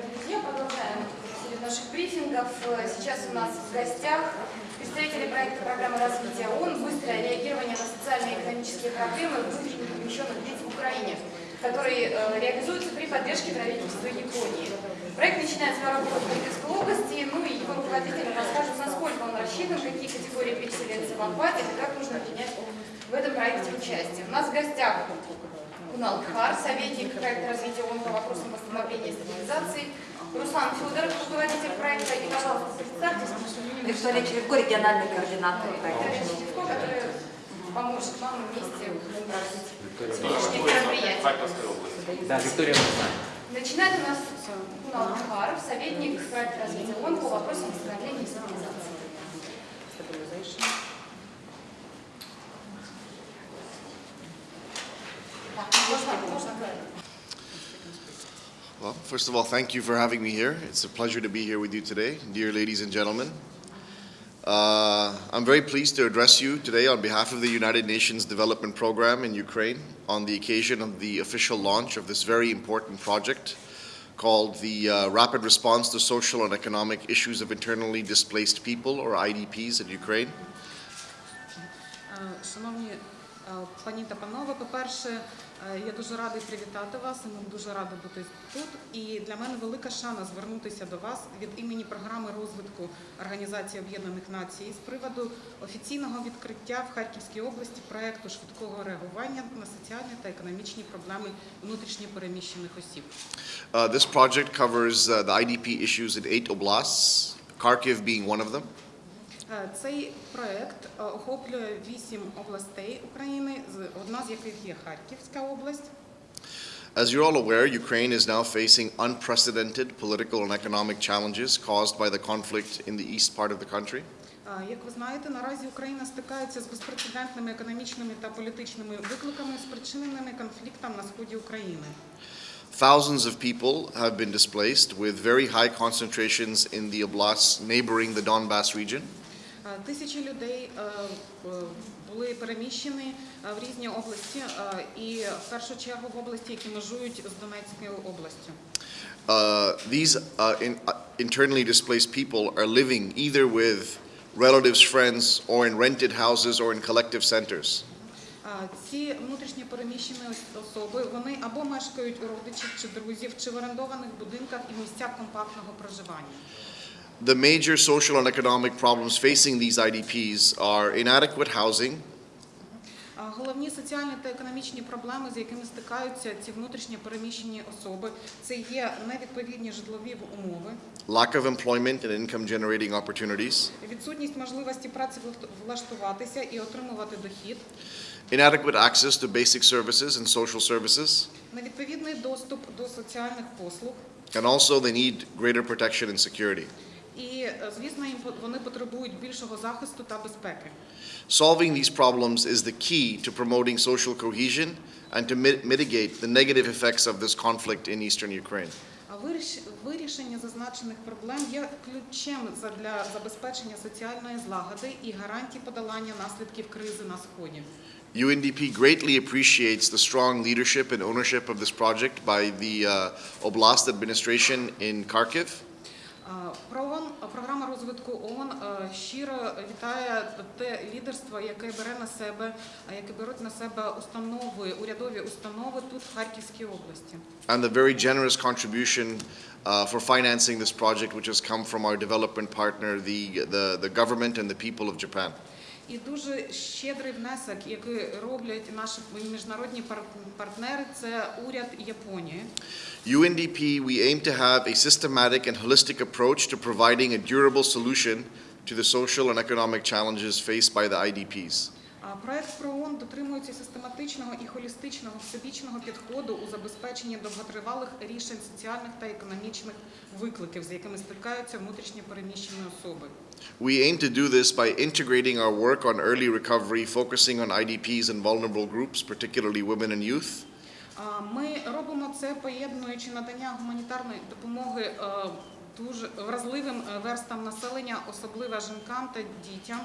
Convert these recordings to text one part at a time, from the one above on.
дорогие друзья, продолжаем серию наших брифингов. Сейчас у нас в гостях представители проекта программы развития ООН «Быстрое реагирование на социально-экономические проблемы внутренне перемещенных лиц в Украине», который э, реализуется при поддержке правительства Японии. Проект начинает свою работу в Харьковской области, ну и его руководители расскажут, насколько он рассчитан, какие категории переселенцев охватит и как нужно принять в этом проекте участие. У нас в гостях Кунал Кхар, советник проекта развития ООН по вопросам восстановления и стабилизации, Руслан Федоров, руководитель проекта, и, пожалуйста, представьтесь. Виктория Черевко, региональный координатор проекта. Виктория Щетевко, который поможет вам вместе сегодняшнее мероприятие. Да, Виктория. Начинает у нас Кунал Кхар, советник проекта развития ООН по вопросам восстановления и стабилизации. Well, first of all, thank you for having me here. It's a pleasure to be here with you today, dear ladies and gentlemen. Uh, I'm very pleased to address you today on behalf of the United Nations Development Program in Ukraine on the occasion of the official launch of this very important project called the uh, Rapid Response to Social and Economic Issues of Internally Displaced People, or IDPs, in Ukraine. Е, Шановні е, пані та панове, по-перше, е, я дуже радий привітати вас, і нам дуже рада бути тут. І для мене велика шана звернутися до вас від імені програми розвитку Організації Об'єднаних Націй з приводу офіційного відкриття в Харківській області проекту швидкого реагування на соціальні та економічні проблеми внутрішньо переміщених осіб. Uh, this project covers uh, the IDP issues in eight oblasts, Kharkiv being one of them. Е, Цей проект е, охоплює вісім областей України, з- одна з яких є Харківська область. As you're all aware, Ukraine is now facing unprecedented political and economic challenges caused by the conflict in the east part of the country. А, Як ви знаєте, наразі Україна стикається з безпрецедентними економічними та політичними викликами, спричиненими конфліктом на сході України. Thousands of people have been displaced, with very high concentrations in the oblasts neighboring the Donbass region. А, Тисячі людей е, е, були переміщені е, в різні області, е, і в першу чергу в області, які межують з Донецькою областю. Uh, these uh, in, uh, internally displaced people are living either with relatives, friends, or in rented houses or in collective centers. Ці внутрішньо переміщені особи вони або мешкають у родичів чи друзів, чи в орендованих будинках і місцях компактного проживання. The major social and economic problems facing these IDPs are inadequate housing, А Головні соціальні та економічні проблеми, з якими стикаються ці внутрішньо переміщені особи, це є невідповідні житлові умови, lack of employment and income generating opportunities, відсутність можливості праці влаштуватися і отримувати дохід, inadequate access to basic services and social services, невідповідний доступ до соціальних послуг. and also they need greater protection and security. І, е, звісно, їм по- вони потребують більшого захисту та безпеки. Solving these problems is the key to promoting social cohesion and to mi- mitigate the negative effects of this conflict in eastern Ukraine. А виріш- вирішення зазначених проблем є ключем за- для забезпечення соціальної злагоди і гарантій подолання наслідків кризи на сході. UNDP greatly appreciates the strong leadership and ownership of this project by the uh, Oblast administration in Kharkiv. А, ПРООН, програма розвитку ООН е, щиро вітає те лідерство, яке бере на себе, е, яке беруть на себе установи, урядові установи тут в Харківській області. and the very generous contribution uh, for financing this project, which has come from our development partner, the, the, the government and the people of Japan. І дуже щедрий внесок, який роблять наші міжнародні пар- партнери, це уряд Японії. UNDP, we aim to have a systematic and holistic approach to providing a durable solution to the social and economic challenges faced by the IDPs. Проект ПРООН дотримується систематичного і холістичного всебічного підходу у забезпеченні довготривалих рішень соціальних та економічних викликів, з якими стикаються внутрішньо переміщені особи. We aim to do this by integrating our work on early recovery, focusing on IDPs and vulnerable groups, particularly women and youth, Ми робимо це поєднуючи надання гуманітарної допомоги е, дуже вразливим е, верстам населення, особливо жінкам та дітям.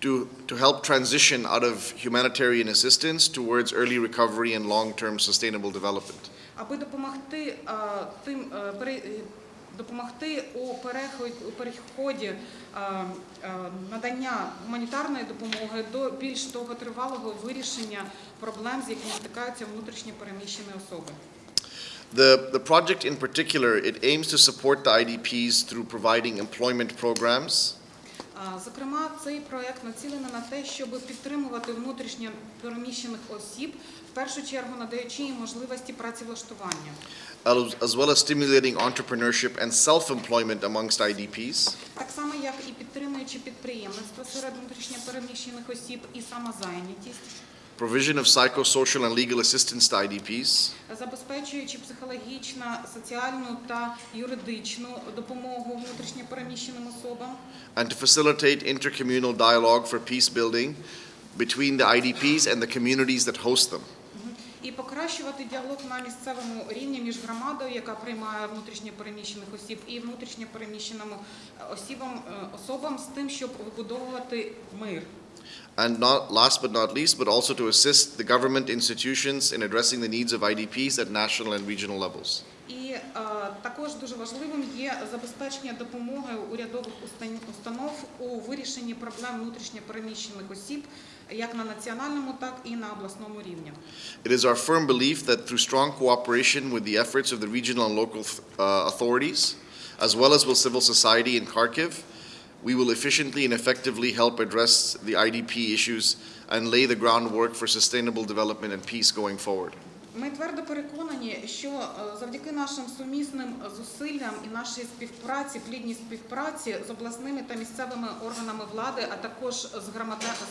to, to help transition out of humanitarian assistance towards early recovery and long-term sustainable development. аби допомогти е, тим е, пере- е, допомогти у переході, у переході е, е, надання гуманітарної допомоги до більш довготривалого вирішення проблем, з якими стикаються внутрішньо переміщені особи. The, the project in particular, it aims to support the IDPs through providing employment programs, А, Зокрема, цей проект націлений на те, щоб підтримувати внутрішньо переміщених осіб, в першу чергу надаючи їм можливості працевлаштування. as as well as stimulating entrepreneurship and self-employment amongst IDPs, Так само, як і підтримуючи підприємництво серед внутрішньо переміщених осіб і самозайнятість, provision of psychosocial and legal assistance to IDPs, забезпечуючи психологічну, соціальну та юридичну допомогу внутрішньо переміщеним особам, and to facilitate intercommunal dialogue for peace building between the IDPs and the communities that host them. і покращувати діалог на місцевому рівні між громадою, яка приймає внутрішньо переміщених осіб, і внутрішньо переміщеним осібам, е, особам з тим, щоб вибудовувати мир. And not last but not least, but also to assist the government institutions in addressing the needs of IDPs at national and regional levels. І е, також дуже важливим є забезпечення допомоги урядових устан- установ у вирішенні проблем внутрішньо переміщених осіб як на національному, так і на обласному рівні. It is our firm belief that through strong cooperation with the efforts of the regional and local uh, authorities, as well as with civil society in Kharkiv, we will efficiently and effectively help address the IDP issues and lay the groundwork for sustainable development and peace going forward. Ми твердо переконані, що е, завдяки нашим сумісним зусиллям і нашій співпраці, плідній співпраці з обласними та місцевими органами влади, а також з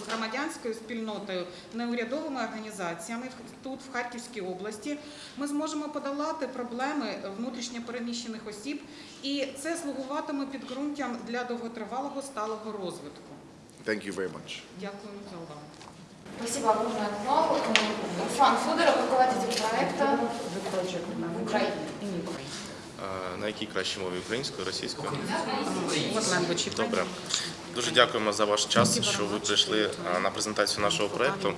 громадянською спільнотою, неурядовими організаціями тут, в Харківській області, ми зможемо подолати проблеми внутрішньо переміщених осіб, і це слугуватиме підґрунтям для довготривалого сталого розвитку. Дякую за увагу. Спасибо огромное, Акмал. Руслан Федоров, руководитель проекта в Украине. На якій кращій мові українською, російською? Добре. Дуже дякуємо за ваш час, що ви прийшли на презентацію нашого проекту.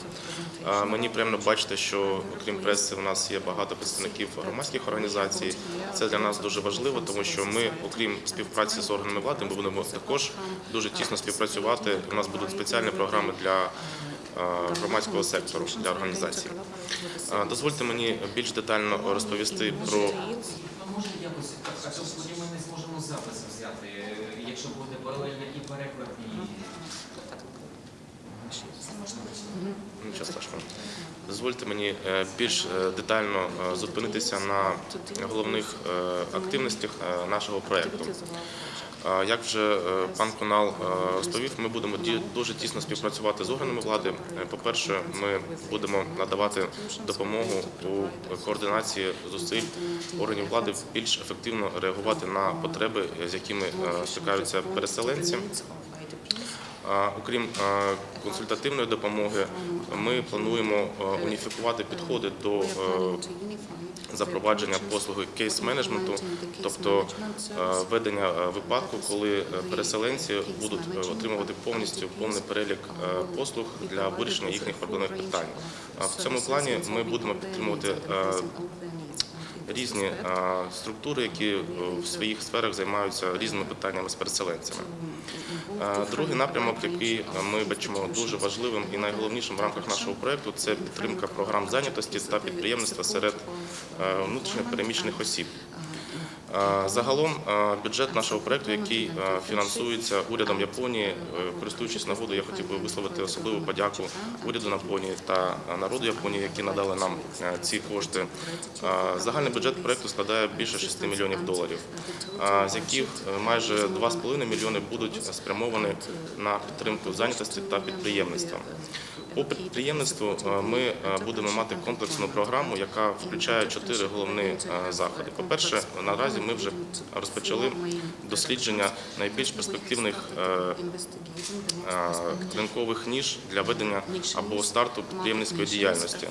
Мені приємно бачити, що окрім преси у нас є багато представників громадських організацій. Це для нас дуже важливо, тому що ми, окрім співпраці з органами влади, ми будемо також дуже тісно співпрацювати. У нас будуть спеціальні програми для громадського сектору для організацій. А, Дозвольте мені більш детально розповісти про може якось тоді ми не зможемо запис взяти, е, якщо буде паралельно і переклад, і Нічого страшного. Дозвольте мені е, більш е, детально е, зупинитися на головних е, активностях е, нашого проєкту. Як вже е, пан Конал е, розповів, ми будемо дуже тісно співпрацювати з органами влади. Е, По-перше, ми будемо надавати допомогу у координації зусиль органів влади більш ефективно реагувати на потреби, з якими стикаються переселенці. Окрім консультативної допомоги, ми плануємо уніфікувати підходи до запровадження послуги кейс-менеджменту, тобто е, ведення е, випадку, коли е, переселенці будуть отримувати повністю повний перелік послуг для вирішення їхніх проблемних питань. В цьому плані ми будемо підтримувати різні структури, які в своїх сферах займаються різними питаннями з переселенцями. Е, Другий напрямок, який ми бачимо дуже важливим і найголовнішим в рамках нашого проекту, це підтримка програм зайнятості та підприємництва серед е, внутрішньо переміщених осіб. Е, Загалом е, бюджет нашого проекту, який е, фінансується урядом Японії, користуючись нагодою, я хотів би висловити особливу подяку уряду Японії та народу Японії, які надали нам ці кошти. Загальний бюджет проекту складає більше 6 мільйонів доларів, з яких майже 2,5 мільйони будуть спрямовані на підтримку зайнятості та підприємництва. По підприємництву ми будемо мати комплексну програму, яка включає чотири головні заходи. По-перше, наразі наразі ми вже розпочали дослідження найбільш перспективних е, е, ринкових ніж для ведення або старту підприємницької діяльності.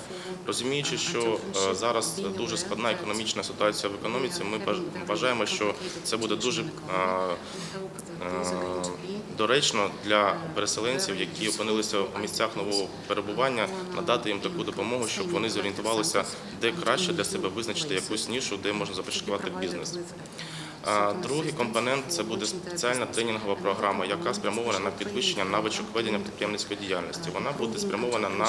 Розуміючи, що е, зараз дуже складна економічна ситуація в економіці, ми вважаємо, що це буде дуже доречно для переселенців, які опинилися у місцях нового перебування, надати їм таку допомогу, щоб вони зорієнтувалися, де краще для себе визначити якусь нішу, де можна започаткувати бізнес. Другий компонент це буде спеціальна тренінгова програма, яка спрямована на підвищення навичок ведення підприємницької діяльності. Вона буде спрямована на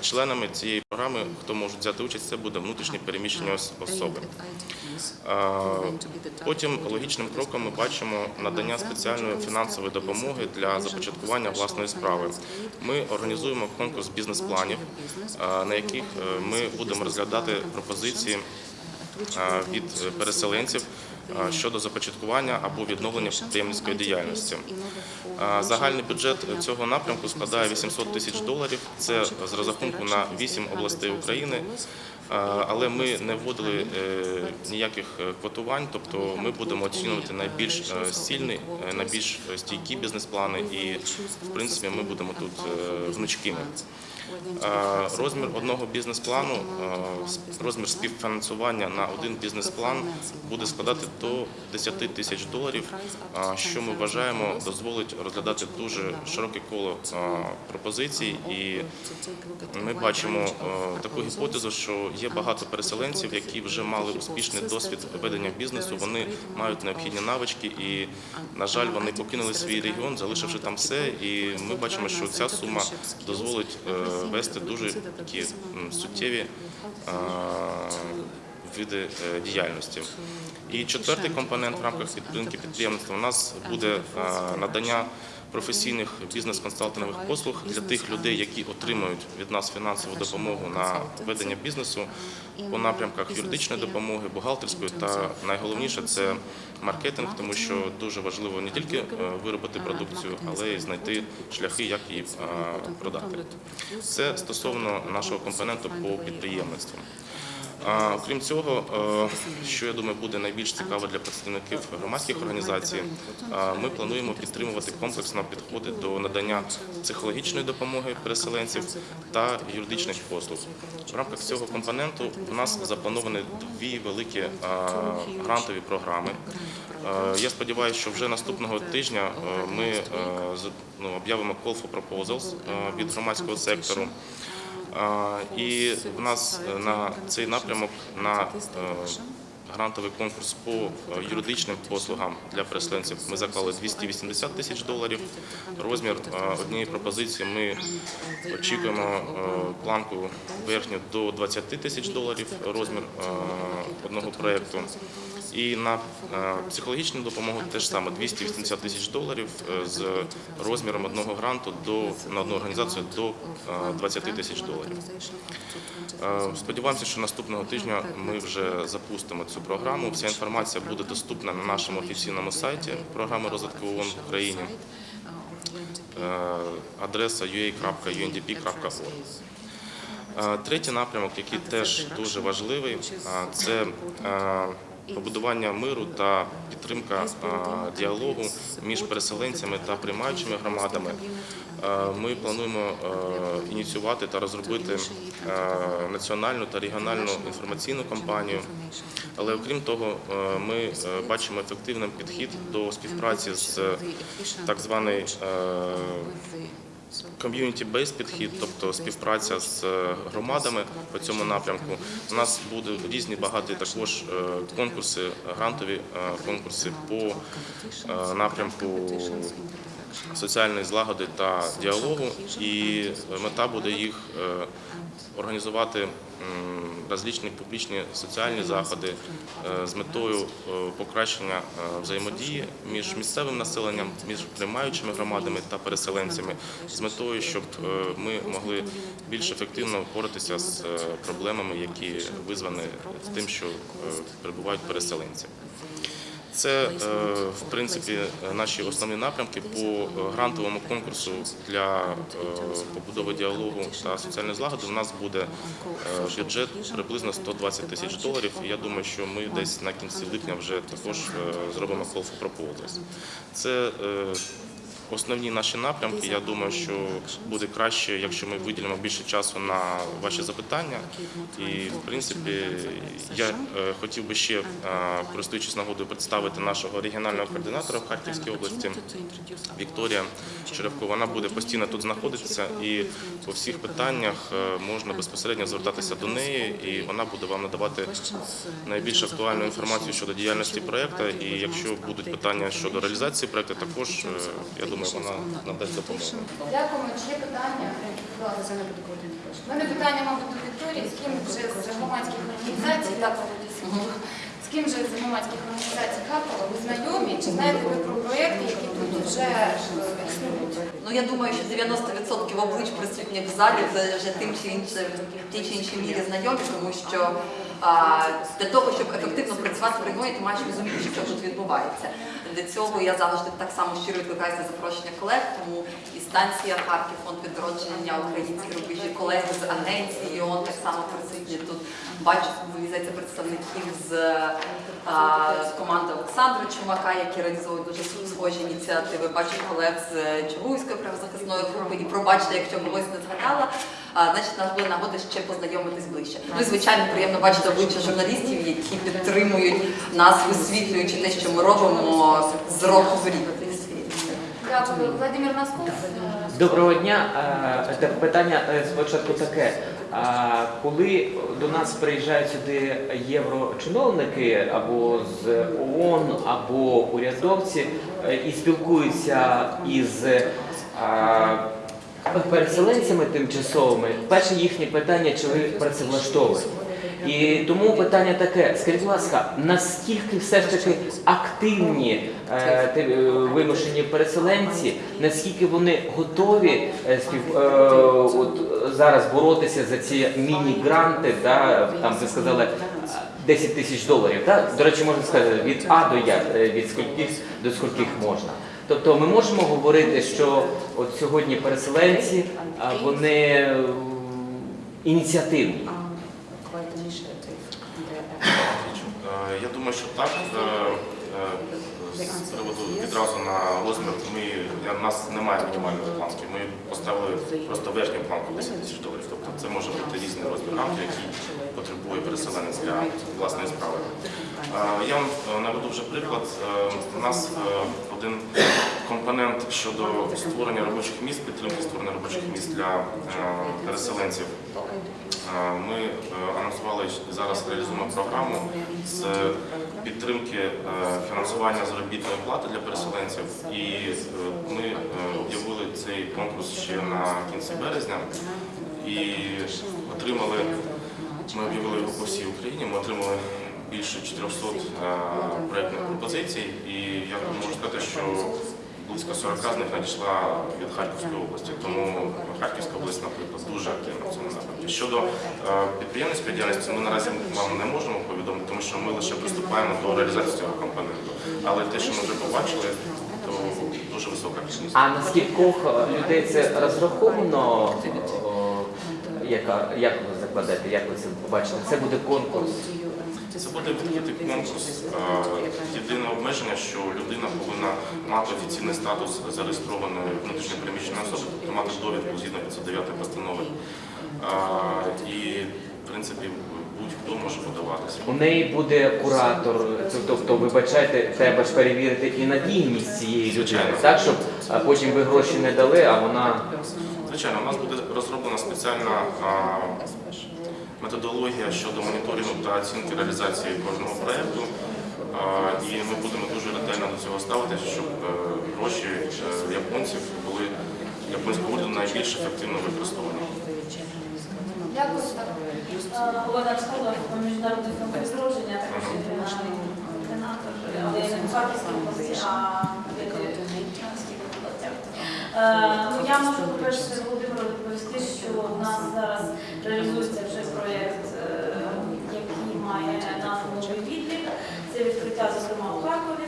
членами цієї програми, хто може взяти участь, це буде внутрішні переміщені особи. Потім логічним кроком ми бачимо надання спеціальної фінансової допомоги для започаткування власної справи. Ми організуємо конкурс бізнес-планів, на яких е, ми будемо розглядати пропозиції від е, переселенців щодо започаткування або відновлення підприємницької діяльності. Загальний бюджет цього напрямку складає 800 тисяч доларів. Це з розрахунку на 8 областей України. Але ми не вводили е, ніяких е, квотувань, тобто ми будемо оцінювати найбільш сильні, найбільш стійкі бізнес-плани, і в принципі ми будемо тут гнучкими. Розмір одного бізнес-плану, розмір співфінансування на один бізнес-план буде складати до 10 тисяч доларів, що ми вважаємо дозволить розглядати дуже широке коло пропозицій. І ми бачимо таку гіпотезу, що є багато переселенців, які вже мали успішний досвід ведення бізнесу. Вони мають необхідні навички, і на жаль, вони покинули свій регіон, залишивши там все. І ми бачимо, що ця сума дозволить е, вести дуже такі суттєві види е, діяльності. І четвертий компонент в рамках підтримки підприємництва у нас буде надання професійних бізнес-консалтингових послуг для тих людей, які отримують від нас фінансову допомогу на ведення бізнесу по напрямках юридичної допомоги, бухгалтерської та найголовніше це маркетинг, тому що дуже важливо не тільки е, виробити продукцію, але й знайти шляхи, як її е, продати. Це стосовно нашого компоненту по підприємництву. А, Окрім цього, е, що я думаю буде найбільш цікаво для представників громадських організацій, ми плануємо підтримувати комплексно підходи до надання психологічної допомоги переселенців та юридичних послуг. В рамках цього компоненту у нас заплановані дві великі грантові програми. Е, Я сподіваюся, що вже наступного тижня е, ми ну, об'явимо call for proposals від громадського сектору. І в нас е, на цей напрямок на е, грантовий конкурс по е, юридичним послугам для переселенців ми заклали 280 тисяч доларів. Розмір однієї пропозиції ми очікуємо планку верхню до 20 тисяч доларів. Розмір одного проєкту. І на е, психологічну допомогу теж саме 280 тисяч доларів е, з розміром одного гранту до на одну організацію до е, 20 тисяч доларів. Е, Сподіваємося, що наступного тижня ми вже запустимо цю програму. Вся інформація буде доступна на нашому офіційному сайті програми розвитку ООН в Україні. Е, Адреса ua.undp.org. Е, Третій напрямок, який теж дуже важливий, це е, побудування миру та підтримка діалогу між переселенцями та приймаючими громадами. Ми плануємо ініціювати та розробити національну та регіональну інформаційну кампанію. Але окрім того, ми бачимо ефективним підхід до співпраці з так званий е, Ком'юніті-бейс підхід, тобто співпраця з е, громадами по цьому напрямку. У нас будуть різні багаті також е, конкурси, грантові е, конкурси по напрямку соціальної злагоди та діалогу. І мета буде їх організувати м, розлічні публічні соціальні заходи е, з метою е, покращення е, взаємодії між місцевим населенням, між приймаючими громадами та переселенцями, з метою, щоб ми могли більш ефективно впоратися з проблемами, які визвані тим, що перебувають переселенці. Це, е, в принципі, наші основні напрямки по е, грантовому конкурсу для е, побудови діалогу та соціальної злагоди. У нас буде бюджет приблизно 120 тисяч доларів. Я думаю, що ми десь на кінці липня вже також зробимо call for proposals. Це Основні наші напрямки. Я думаю, що буде краще, якщо ми виділимо більше часу на ваші запитання. І в принципі, я е, хотів би ще, е, користуючись нагодою, представити нашого регіонального координатора в Харківській області Вікторія Черевко. Вона буде постійно тут знаходитися, і по всіх питаннях е, можна безпосередньо звертатися до неї, і вона буде вам надавати найбільш актуальну інформацію щодо діяльності проекту. І якщо будуть питання щодо реалізації проекту, також я думаю, вона надасть допомогу. Дякуємо. Чи є питання? Будь ласка. У мене питання, мабуть, до Вікторії. З ким вже з громадських організацій, так, з ким же з громадських організацій Харкова ви знайомі? Чи знаєте ви про проєкти, які тут вже е, існують? Ну я думаю, що 90% облич присутніх в залі це вже тим чи іншим в тій чи іншій мірі знайомі, тому що а, для того, щоб ефективно працювати в регіоні, ти маєш розуміти, що тут відбувається. Для цього я завжди так само щиро відкликаюся на запрошення колег, тому і станція Харків, фонд відродження, українські рубежі, колеги з агенції ООН так само присутні тут. Бачу, здається, представників з а, команди Олександра Чумака, які реалізовують дуже схожі ініціативи. Бачу колег з Чугуйської правозахисної групи і пробачте, якщо когось не згадала. А, значить, нас буде нагода ще познайомитись ближче. Ну і звичайно, приємно бачити обличчя журналістів, які підтримують нас, висвітлюючи те, що ми робимо з року в рік. Дякую. Владимир Носков. Доброго дня. Питання е, спочатку таке. А Коли до нас приїжджають сюди єврочиновники або з ООН, або урядовці е, і спілкуються із переселенцями тимчасовими, перше їхнє питання, чи ви працевлаштовуєте? І тому питання таке: скажіть, будь ласка, наскільки все ж таки активні е, е, вимушені переселенці, наскільки вони готові е, спів, е, от зараз боротися за ці міні-гранти, да, там ви сказали. е, 10 тисяч доларів, так? До речі, можна сказати, від А до Я, е, від скільких до скільких можна. Тобто ми можемо говорити, що от сьогодні переселенці, а, вони е, ініціативні. Е, Я думаю, що так. З приводу відразу на розмір ми я- у нас немає мінімальної планки. Ми поставили просто верхню планку 10 тисяч доларів. Тобто це може бути різний розмір рамки, який потребує переселенець для власної справи. Я вам е, наведу вже приклад. Е, У нас е, один компонент щодо створення робочих місць, підтримки створення робочих місць для переселенців. Ми анонсували зараз реалізуємо програму з підтримки е, фінансування заробітної плати для переселенців. І е, ми е, об'явили цей конкурс ще на кінці березня і отримали. Ми об'явили його по всій Україні. Ми отримали більше 400 е, проєктних пропозицій, і я можу сказати, що близько 40 з них надійшла від Харківської області. Тому Харківська область, наприклад, дуже активна в цьому напрямку. Щодо е, підприємницької діяльності, ми наразі вам не можемо повідомити, тому що ми лише приступаємо до реалізації цього компоненту. Але те, що ми вже побачили, то дуже висока активність. А на скількох людей це розраховано? Яка, як ви закладете, як ви це побачите? Це буде конкурс. Це буде відкритий конкурс. Е, Єдине обмеження, що людина повинна мати офіційний статус зареєстрованої внутрішньо переміщеної особи, тобто мати довідку згідно 509 постанови. І, в принципі, будь-хто може подаватися. У неї буде куратор, тобто, вибачайте, треба ж перевірити і надійність цієї людини, так, щоб потім ви гроші не дали, а вона Звичайно, у нас буде розроблена спеціальна методологія щодо моніторингу та оцінки реалізації кожного проєкту. І ми будемо дуже ретельно до цього ставитися, щоб е, гроші е, японців були японського уряду найбільш ефективно використовані. Дякую. Школа, міжнародний фонд відродження, також координатор, але я не в Харківській області, а в областях. Е, Ну, я можу, по-перше, Володимиру відповісти, що у нас зараз реалізується вже проєкт, е, який має назву «Новий відлік». Це відкриття, зокрема, у Харкові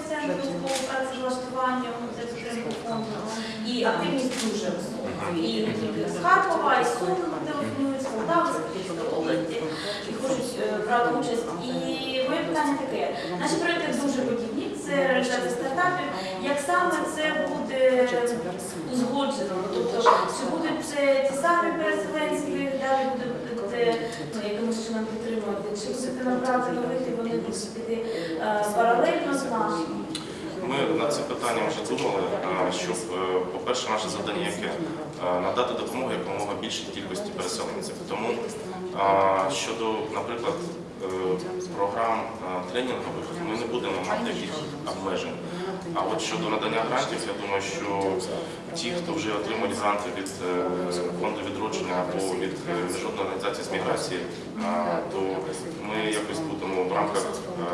фінансуванням за підтримку фонду. І активність дуже висока. І не тільки з Харкова, і з Київської області, і хочуть е, брати участь. І моє питання таке. Наші проекти дуже подібні, це реалізація стартапів. Як саме це буде узгоджено? Тобто, чи будуть це ті самі переселенці, далі будете ну, якимось чином підтримувати? Чи будете набрати нових вони будуть піти е, паралельно з нашими? Ми над цим питанням вже думали, щоб, е, по-перше, наше завдання яке надати допомогу якомога більшій кількості переселенців. Тому щодо, наприклад, е, програм е, тренінгових, ми не будемо мати якихось обмежень. А от щодо надання грантів, я думаю, що ті, хто вже отримали гранти від е, фонду відродження або від е, міжнародної організації з міграції, то ми якось будемо в рамках е,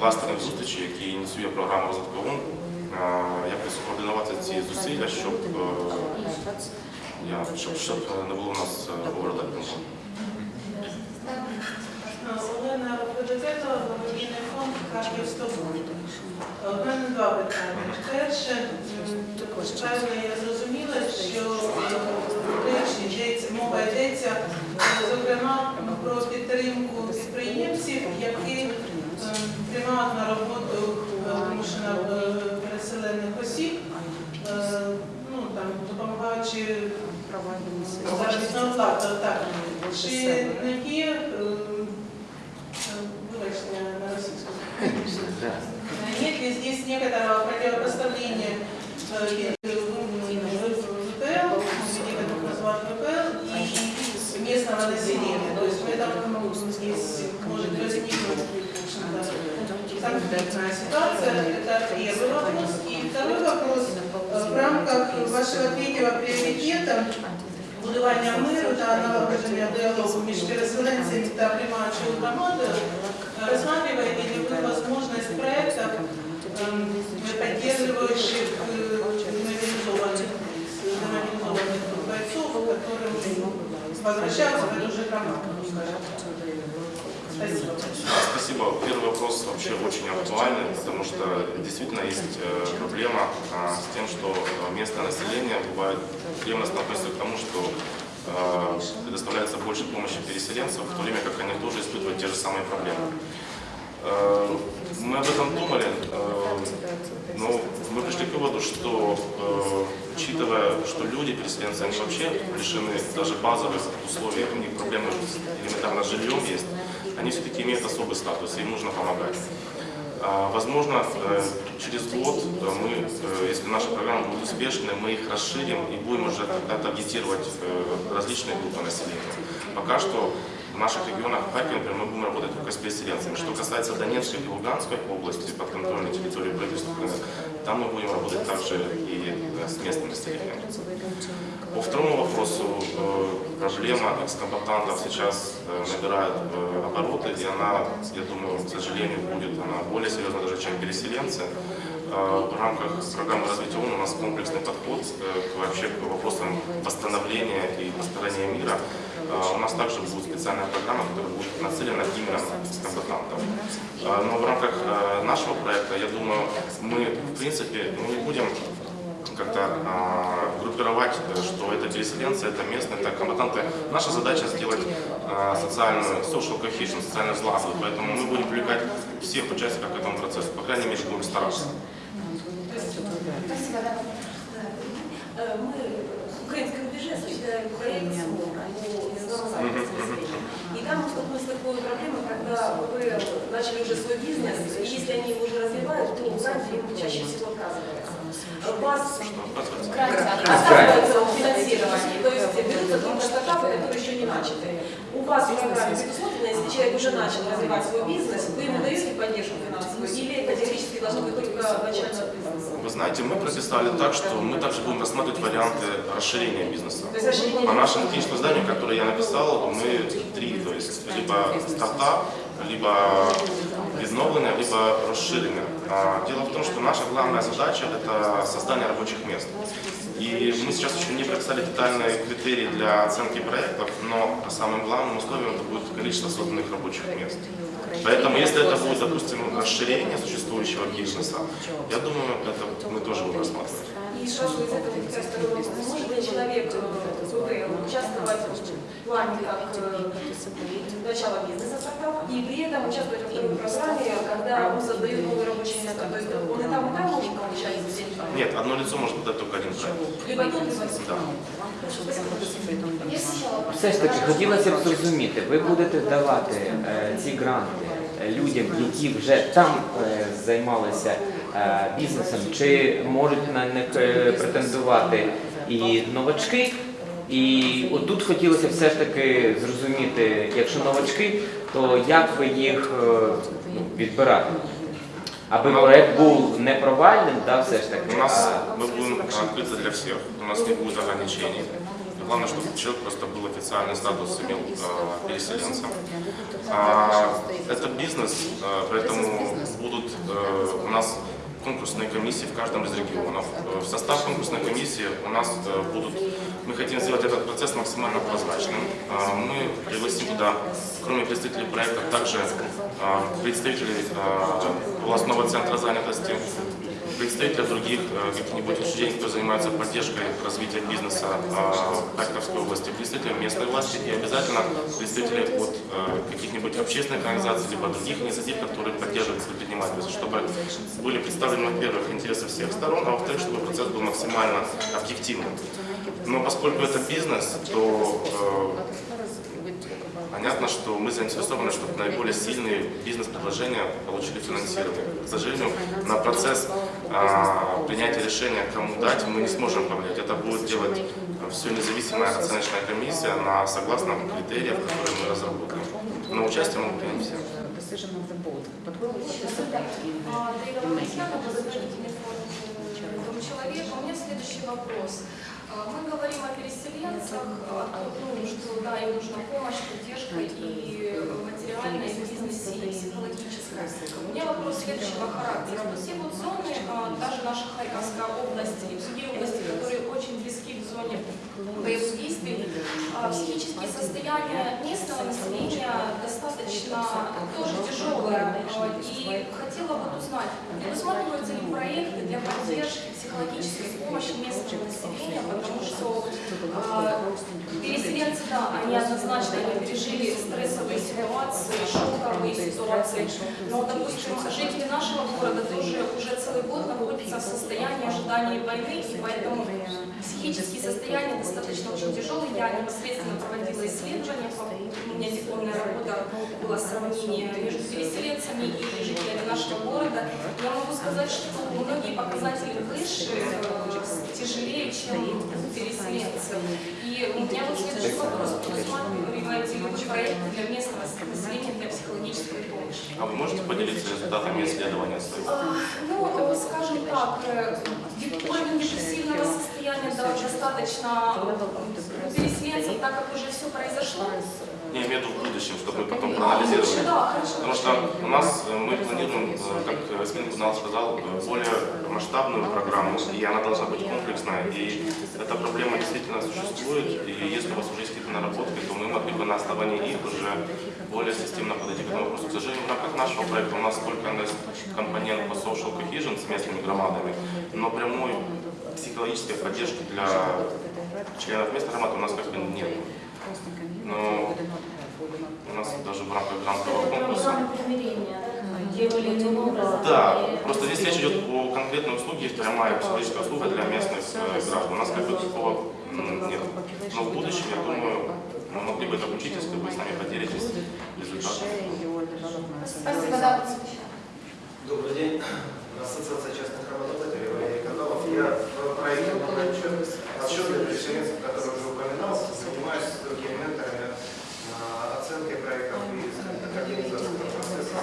кластерних зустрічей, які ініціює програма розвитку якось координувати ці зусилля, щоб, е, щоб, щоб не було у нас е, оверлепінгу. Олена Рободозето, благодійний фонд Харків 100 У мене два питання. Перше, певно, я зрозуміла, що речі йдеться, мова йдеться, е, зокрема, про підтримку підприємців, які приймають на роботу вимушено е, переселених осіб, е, ну, там, допомагаючи заробітну плату. Так. Чи не є, е, э, вибачте, на російську, нет ли здесь некоторого противопоставления э, э, ВПЛ, некоторых называют ВПЛ, и местного населения? То есть поэтому здесь может возникнуть в конфликтная ситуация. Это первый вопрос. И второй вопрос. Э, В рамках вашего третьего приоритета будування миру та налагодження діалогу між переселенцями та приймаючою громадою, рассматриваете ли возможность проектов, э, мобилизованных, демобилизованных бойцов, которым возвращаются в эту же громаду? Спасибо. Спасибо. Первый вопрос вообще очень актуальный, потому что действительно есть э, проблема а, с тем, что э, местное население бывает ревностно относится к тому, что э, предоставляется больше помощи переселенцам, в то время как они тоже испытывают те же самые проблемы. Мы об этом думали, но мы пришли к выводу, что учитывая, что люди, переселенцы, они вообще лишены даже базовых условий, у них проблемы элементарно с жильем есть, они все-таки имеют особый статус, им нужно помогать. А, Возможно, э, через год э, мы, э, если наша программа будет успешной, мы их расширим и будем уже тогда таргетировать различные группы населения. Пока что в наших регионах, в например, мы будем работать только с переселенцами. Что касается Донецкой и Луганской области, подконтрольной территории правительства, там мы будем работать также и э, с местным населением. По второму вопросу, э, проблема экскомбатантов сейчас э, набирает обороты, и она, я думаю, к сожалению, будет она более серьезна даже, чем переселенцы. В рамках программы развития ООН у нас комплексный подход к, вообще к вопросам восстановления и построения мира. Э, У нас также будет специальная программа, которая будет нацелена именно на экскомбатантов. Э, Но в рамках э, нашего проекта, я думаю, мы, в принципе, мы не будем как-то а, группировать, э, что это переселенцы, это местные, это комбатанты. Наша задача сделать а, социальную, social cohesion, социальную сглазу, поэтому мы будем привлекать всех участников к этому процессу, по крайней мере, будем стараться. Спасибо, да. Е, Ми українське рубеже осуществляем проект «Свобода» по незамазательности населения. И такой проблемой, когда вы начали уже свой бизнес, и если они его уже развивают, то гранты им чаще всего отказываются. Вас Что оказывается? отказывается от финансирования, то есть берутся только стартапы, которые еще не начаты. У вас в программе если человек уже начал развивать свой бизнес, вы ему даете поддержку финансовую, или это теоретически должно быть только начального бизнеса? Вы знаете, мы прописали так, что мы также будем рассматривать варианты расширения бизнеса. По нашему техническому зданию, которое я написал, мы три, то есть либо стартап, либо відновлення либо розширення. А, Дело в том, что наша главная задача – это создание рабочих мест. И мы сейчас еще не прописали детальные критерии для оценки проектов, но самым главным условием это будет количество созданных рабочих мест. Поэтому, если это будет, допустим, расширение существующего бизнеса, я думаю, это мы тоже будем рассматривать. И сразу из этого человек э, участвовать плане как э, начала бизнеса стартапа и при этом участвовать во второй программе, когда он создает новые рабочие места? То есть он и там, и там может получать деньги? Нет, одно лицо может подать только один проект. Либо тот, либо Да. Есть еще вопрос? Все ж таки хотілося б зрозуміти, ви будете давати е, ці гранти е, людям, які вже там е, займалися е, бізнесом, чи можуть на них е, претендувати і новачки? І отут хотілося все ж таки зрозуміти, якщо новачки, то як ви їх е, ну, відбирати? Аби проект був не провальним, да, все ж таки. У нас а- мы будем открыты для всех, у нас не будет ограничений. Главное, чтобы человек просто был официальный статус, имел э, переселенца. А, это бизнес, э, поэтому будут э, у нас конкурсные комиссии в каждом из регионов. Э, В состав конкурсной комиссии у нас э, будут, мы хотим сделать этот процесс максимально прозрачным. Э, Мы пригласим туда, кроме представителей проекта, также представителей областного центра занятости, представителя других э, каких-нибудь учреждений, которые занимаются поддержкой развития бизнеса э, Харьковской области, представителей местной власти и обязательно представителей от э, каких-нибудь общественных организаций, либо других инициатив, которые поддерживают предпринимательство, чтобы были представлены, во-первых, интересы всех сторон, а во-вторых, чтобы процесс был максимально объективным. Но поскольку это бизнес, то Понятно, что мы заинтересованы, чтобы наиболее сильные бизнес-предложения получили финансирование. К сожалению, на процесс а, принятия решения, кому дать, мы не сможем повлиять. Это будет делать все независимая оценочная комиссия на согласно критериям, которые мы разработаем. Но участие могут принять все. А, человека. У меня следующий вопрос. А, Мы говорим о переселенцах, о том, ну, что да, им нужна помощь, поддержка и материальная, и в бизнесе, и психологическая. У меня вопрос следующего характера. Вот все вот зоны, а, даже наша Харьковская область и другие области, которые очень близки к зоне боевых действий, а, психические состояния местного населения достаточно тоже тяжелые. А, И хотела бы узнать, предусматриваются ли проекты для поддержки психологической помощи местного населения, потому что а, переселенцы, да, они однозначно они пережили стрессовые ситуации, шоковые ситуации, но, допустим, жители нашего города тоже уже целый год находятся в состоянии ожидания войны, и поэтому психические состояния достаточно очень тяжелые. Я непосредственно проводила исследования, у меня дипломная работа была сравнение между переселенцами и жителями нашего города. Я могу сказать, что многие показатели выше, тяжелее, чем у переселенцев. И у меня вот следующий вопрос. Предусматриваете ли вы проекты для местного населения для психологической помощи? А вы можете поделиться результатами исследования своих? А, Ну, скажем так, э, уровень депрессивного состояния да, достаточно у переселенцев, так как уже все произошло. Я имею в виду в будущем, чтобы потом хорошо. Потому что у нас э, мы планируем, э, как Эсмин Кунал сказал, э, более масштабную программу, и она должна быть комплексная. И эта проблема действительно существует, и если у вас уже есть какие-то наработки, то мы могли бы на основании их уже более системно подойти к этому вопросу. К сожалению, в рамках нашего проекта у нас только компонент по social cohesion с местными громадами, но прямой психологической поддержки для членов местной громады у нас как бы нет. Но у нас даже в рамках грантового конкурса. Да, просто здесь речь идет о конкретной услуге, есть прямая психологическая услуга для местных э, граждан. У нас как бы такого нет. Но в будущем, я думаю, мы могли бы это обучить, если вы с нами поделитесь результатами. Спасибо, да. Добрый день. Ассоциация частных работодателей Валерий Каталов. Я в проекте отчет, отчет для переселенцев, который уже упоминался, занимаюсь другими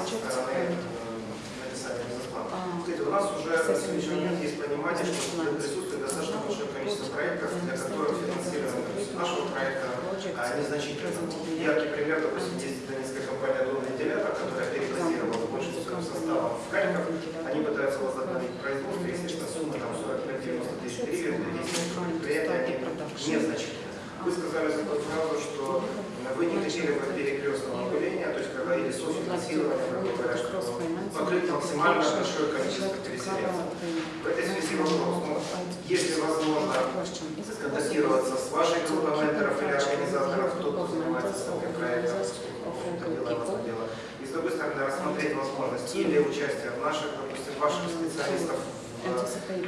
стороны э, бизнес-плана. Кстати, у нас уже на сегодняшний момент есть понимание, что присутствует достаточно большое количество проектов, для которых финансирование нашего проекта а, незначительно. Яркий пример, допустим, есть донецкая компания «Дом вентилятор», которая перебазировала 40 кадровым составом в Харьков. Они пытаются возобновить производство. Естественно, сумма там 45-90 тысяч гривен для предприятий, они незначительны. Вы сказали за ту фразу, что вы не хотели бы перекрестного управления, есть когда грубо говоря, чтобы покрыть максимально большое количество переселенцев. В этой связи вопрос, ну, если возможно контактироваться с вашей группой менторов или организаторов, кто занимается таким проектом, это дело, это дело. И с другой стороны, рассмотреть возможность или участия наших, допустим, ваших специалистов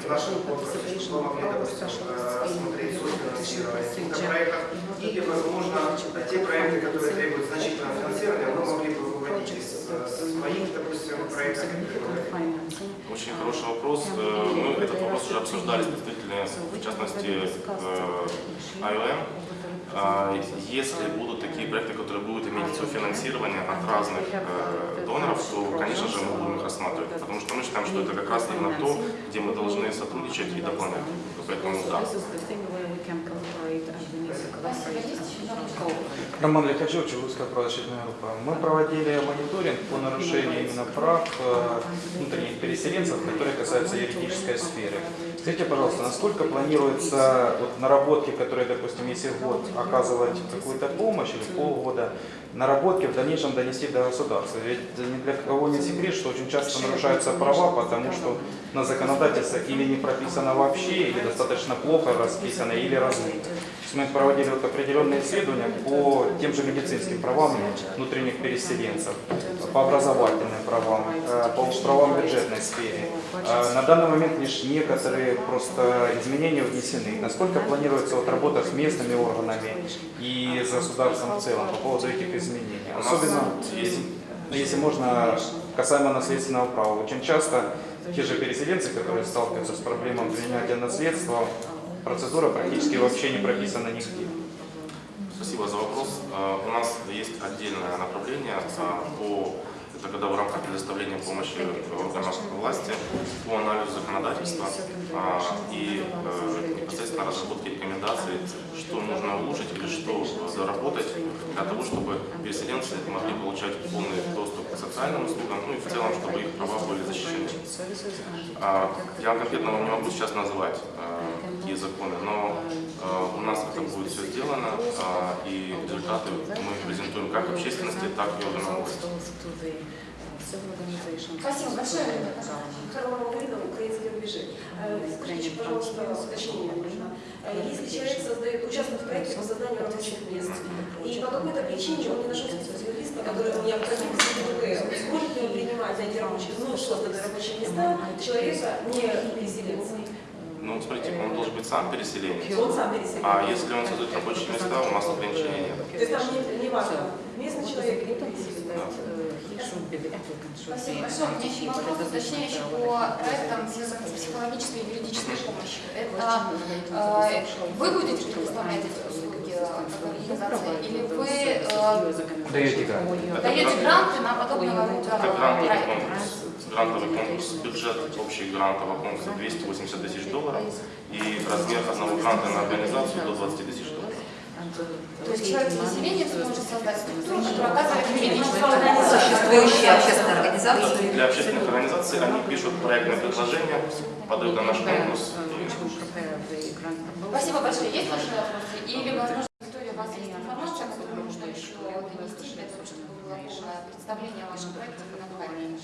нашем конкурсе, чтобы мы могли, допустим, э, рассмотреть софинансирование каких-то проектов, или, возможно, те проекты, которые требуют значительного финансирования, мы могли бы выводить из э, своих, допустим, проектов. Очень хороший вопрос. Э, Мы этот вопрос уже обсуждали с представителями, в частности, IOM. А, Если будут такие проекты, которые будут иметь софинансирование от разных э, доноров, то, конечно же, мы будем их рассматривать, потому что мы считаем, что это как раз именно то, где мы должны сотрудничать и дополнять. Поэтому да. Роман Лихачев, Чебурская правозащитная группа. Мы проводили мониторинг по нарушению именно прав э, внутренних переселенцев, которые касаются юридической сферы. Скажите, пожалуйста, насколько планируется вот, наработки, которые, допустим, если год оказывать какую-то помощь или полгода, наработки в дальнейшем донести до государства? Ведь ни для кого не секрет, что очень часто нарушаются права, потому что на законодательство или не прописано вообще, или достаточно плохо расписано, или размыто. Мы проводили вот определенные исследования по тем же медицинским правам внутренних переселенцев, по образовательным правам, э, по правам бюджетной сфере. Э, На данный момент лишь некоторые просто изменения внесены. Насколько планируется вот работа с местными органами и с государством в целом по поводу этих изменений? Особенно, если, если можно, касаемо наследственного права. Очень часто те же переселенцы, которые сталкиваются с проблемой принятия наследства, процедура практически вообще не прописана нигде. Спасибо за вопрос. А, У нас есть отдельное направление а, по это когда в рамках предоставления помощи органам власти по анализу законодательства а, и э, непосредственно разработке рекомендаций, что нужно улучшить или что заработать для того, чтобы переселенцы могли получать полный доступ к социальным услугам, ну и в целом, чтобы их права были защищены. А, Я конкретно вам не могу сейчас назвать а, какие законы, но а, у нас это будет все сделано, а, и результаты мы презентуем как общественности, так и органам власти. Спасибо большое. Харламова Марина, украинские рубежи. Э, Скажите, пожалуйста, уточнение нужно. Э, Если человек создает, участвует в проекте по созданию рабочих мест, и по какой-то причине он не нашел специалиста, который необходим в СДВП, сможет ли он принимать эти рабочие, ну, созданные рабочие места человека не переселенца? Ну, смотрите, он должен быть сам переселенец. Он сам переселенец. А если он создает рабочие места, у нас ограничений нет. То есть там не, не важно, местный человек или переселенец. Спасибо большое. У меня еще вопрос уточняющий по проектам, связанным с психологической и юридической помощью. Это э, вы будете предоставлять эти услуги э, как организация, или вы э, Даете грант. даете гранты на подобного рода проекты? Грантовый конкурс. Бюджет общий грантового конкурса 280 тысяч долларов. И размер одного гранта на организацию до 20 тысяч долларов. То есть человек с населением сможет создать структуру, которая оказывает Существующие общественные организации. Для общественных организаций они пишут проектное предложение, подают на наш конкурс. Спасибо большое. Есть ваши вопросы? Или, возможно, Виктория, у вас есть информация, которую нужно еще донести для того, чтобы было представление о вашем проекте по названию?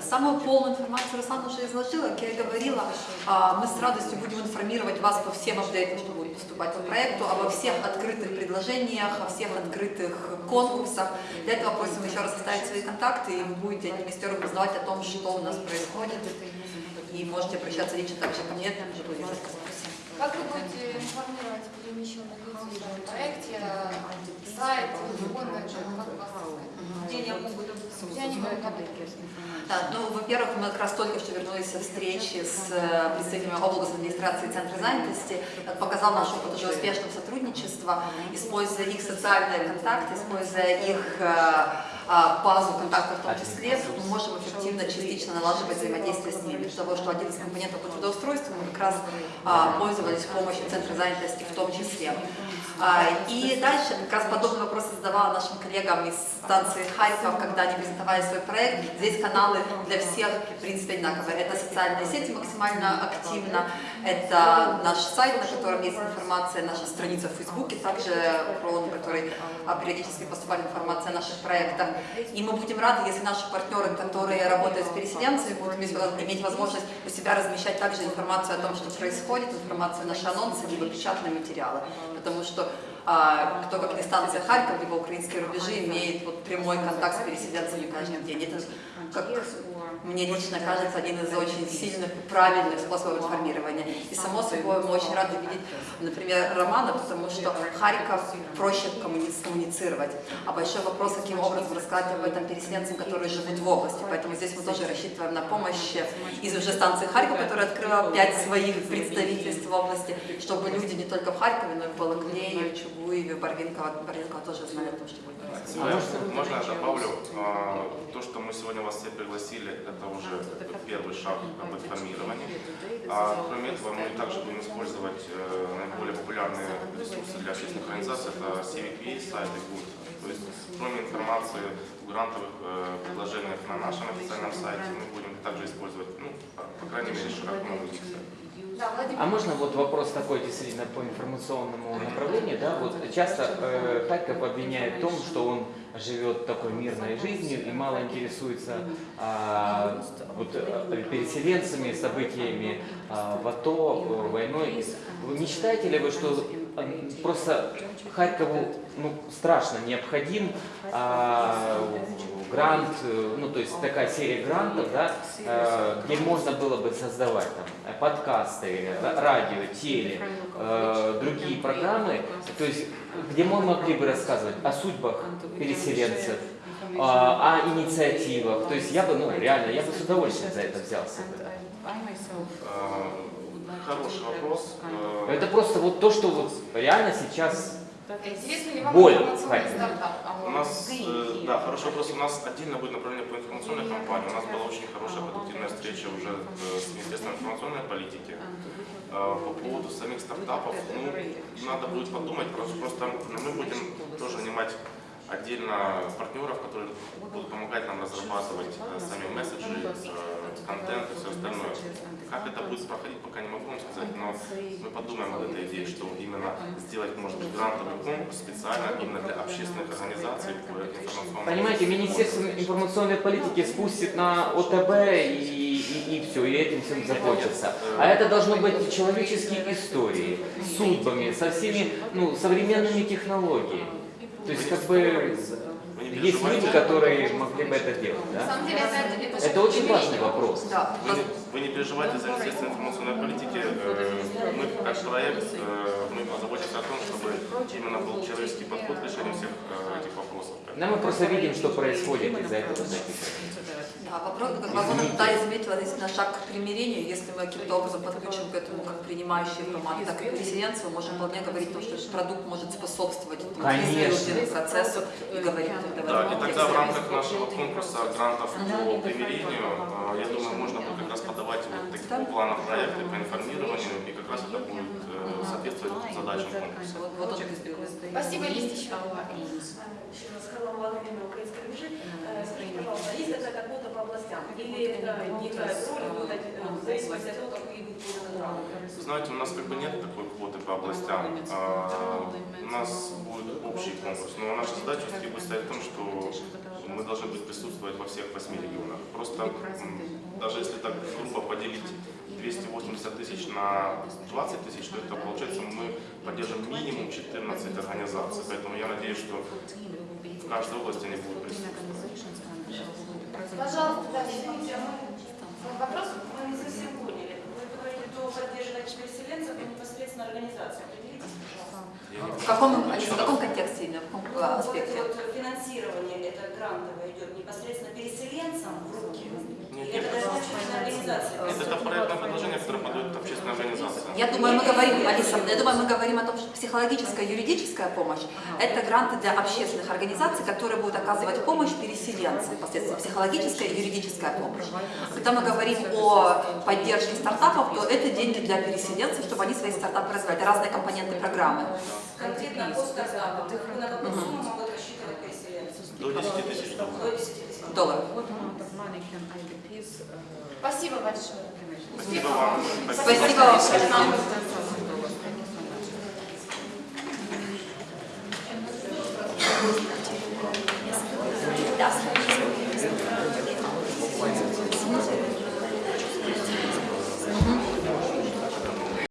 Самую полную информацию Руслан уже изложила, как я говорила, а, мы с радостью будем информировать вас по всем апдейтам, что будет поступать по проекту, обо всех открытых предложениях, о всех открытых конкурсах. Для этого просим еще раз оставить свои контакты, и вы будете из первых узнавать о том, что у нас происходит. И можете обращаться лично также ко мне, тоже будет рассказать. Как вы будете информировать перемещенных лиц о проекте, сайт, телефон, как вас? Где они могут где? Да, ну, во-первых, мы как раз только что вернулись со встречи с э, представителями областной администрации и Центра занятости. Это показал наш опыт уже успешного сотрудничества, используя их социальные контакты, используя их э, базу контактов в том числе, мы можем эффективно частично налаживать взаимодействие с ними. Для того, что один из компонентов по трудоустройству мы как раз а, пользовались помощью Центра занятости в том числе. А, И дальше как раз подобный вопрос задавала нашим коллегам из станции Харьков, когда они презентовали свой проект. Здесь каналы для всех, в принципе, одинаковые. Это социальные сети максимально активно, это наш сайт, на котором есть информация, наша страница в Фейсбуке, также про а, периодически поступает информация о наших проектах. И мы будем рады, если наши партнеры, которые работают с переселенцами, будут иметь возможность у себя размещать также информацию о том, что происходит, информацию, наши анонсы, либо печатные материалы. Потому что а, кто как не станция Харьков, либо украинские рубежи имеет вот прямой контакт с переселенцами каждый день. Это, как мне лично кажется, один из очень сильных и правильных способов информирования. И само собой мы очень рады видеть, например, Романа, потому что Харьков проще коммуни- коммуницировать. А большой вопрос, каким образом рассказать об этом переселенцам, которые живут в области. Поэтому здесь мы тоже рассчитываем на помощь из уже станции Харьков, которая открыла пять своих представительств в области, чтобы люди не только в Харькове, но и в Балаклее, в Чугуеве, в Барвинково, Барвинково тоже знали о том, что будет происходить. Можно, можно я добавлю? А, То, что мы сегодня вас все пригласили, это уже первый шаг об информировании. А кроме этого, мы также будем использовать э, наиболее популярные ресурсы для общественных организаций. Это CVPA, сайт и ГУД. То есть, кроме информации в грантовых э, предложениях на нашем официальном сайте, мы будем также использовать, ну, по- крайней мере, широко на других сайтах. Да, Владимир. А можно вот вопрос такой действительно по информационному направлению, да, вот часто э, Харьков обвиняет в том, что он живет такой мирной жизнью и мало интересуется а, вот, э, переселенцами, событиями а, в АТО, войной. Вы не считаете ли вы, что просто Харькову ну, страшно необходим а, грант, э, ну то есть такая серия грантов, да, э, где можно было бы создавать там, э, подкасты, ра- радио, теле, э, другие программы, то есть где мы могли бы рассказывать о судьбах переселенцев, а, о инициативах. То есть я бы, ну реально, я бы с удовольствием за это взялся. бы. Э, Хороший вопрос. Э, Это просто вот то, что вот реально сейчас Интересно ли вам Боль информационный стартап? У нас, э, да, хороший вопрос. У нас отдельно будет направление по информационной кампании. У нас была очень хорошая продуктивная встреча уже э, с Министерством информационной политики. По поводу самих стартапов, ну, надо будет подумать, просто, просто мы будем тоже нанимать отдельно партнеров, которые будут помогать нам разрабатывать сами месседжи, контент и все остальное. Как это будет проходить, пока не могу вам сказать, но мы подумаем об этой идее, что именно сделать, может быть, грантовый конкурс специально именно для общественных организаций по информационному Понимаете, Министерство информационной политики спустит на ОТБ и, и, все, и этим всем закончится. А это должно быть человеческие истории, с судьбами, со всеми ну, современными технологиями. То есть как бы есть люди, которые могли бы это делать. На Да? самом деле это, это, Это очень важный вопрос. Да, Вы не, вы не переживайте за Министерство информационной политики. Э, Мы как проект, э, мы позаботимся о том, чтобы именно был человеческий подход к решению всех э, этих вопросов. Но мы просто видим, что происходит из-за этого. Записываем. Да, вопрос, как Вагона Наталья заметила, действительно шаг к примирению. Если мы каким-то образом подключим к этому как принимающий формат, так и переселенцы, мы можем вполне говорить о том, что этот продукт может способствовать этому процессу и говорить Да, и тогда в рамках нашего конкурса грантов по примирению, э, я думаю, можно будет как раз подавать вот такого плана проекты по информированию, и как раз это будет э, соответствовать задачам конкурса. Вот, вот он и избегает. Спасибо, есть еще. Еще раз Харла Владимировна, украинская рубежи. Э, Скажите, пожалуйста, есть это как будто областям? Или это не играет роли, будет в зависимости от того, какие будут программы? Знаете, у нас как бы нет такой квоты по областям. А, У нас будет общий конкурс. Но наша задача будет стоять в том, что мы должны быть присутствовать во всех восьми регионах. Просто даже если так грубо поделить 280 тысяч на 20 тысяч, то это получается мы поддержим минимум 14 организаций. Поэтому я надеюсь, что в каждой области они будут присутствовать. Пожалуйста, да, извините. Вопрос? Мы не совсем поняли. Вы говорите, кто поддерживает переселенцев и непосредственно организацию. Определитесь, пожалуйста. Я не В каком, в каком контексте именно, в каком Вот это аспекте? вот финансирование это грантовое идет непосредственно переселенцам в руки. Нет, Или это нет. должна быть организация? Это проектное предложение, которое подает общественная організація. Я думаю, мы говорим, Алиса, я думаю, мы говорим о том, что психологическая и юридическая помощь – это гранты для общественных организаций, которые будут оказывать помощь переселенцам, впоследствии психологическая и юридическая помощь. Когда мы говорим о поддержке стартапов, то это деньги для переселенцев, чтобы они свои стартапы развивали. Это разные компоненты программы. Конкретно по стартапам, на какую сумму могут рассчитывать переселенцы? До 10 тисяч доларів. До 10 тысяч. Долларов. What amount of money can IDPs uh, Спасибо большое. Спасибо вам. Спасибо вам. $10,000.